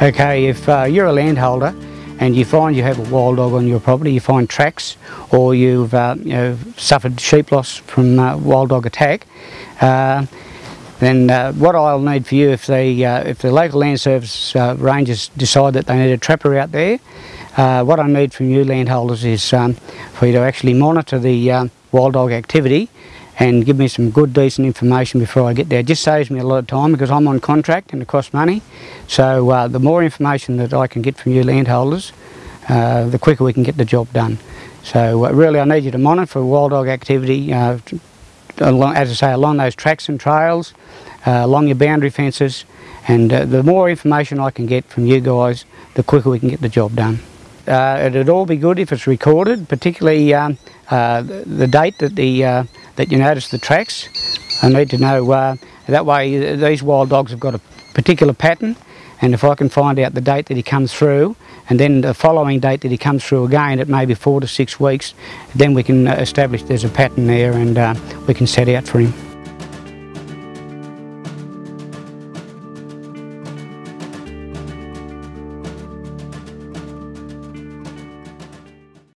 Okay, if uh, you're a landholder and you find you have a wild dog on your property, you find tracks or you've uh, you know, suffered sheep loss from uh, wild dog attack, uh, then uh, what I'll need for you if the, uh, if the local land service rangers decide that they need a trapper out there, what I need from you landholders is um, for you to actually monitor the wild dog activity and give me some good decent information before I get there. It just saves me a lot of time because I'm on contract and it costs money. So uh, the more information that I can get from you landholders, uh, the quicker we can get the job done. So uh, really I need you to monitor wild dog activity, uh, along, as I say, along those tracks and trails, uh, along your boundary fences, and uh, the more information I can get from you guys, the quicker we can get the job done. It'd all be good if it's recorded, particularly um, the, date that the that you notice the tracks. I need to know uh, that way. These wild dogs have got a particular pattern, and if I can find out the date that he comes through, and then the following date that he comes through again at maybe four to six weeks, then we can uh, establish there's a pattern there, and uh, we can set out for him.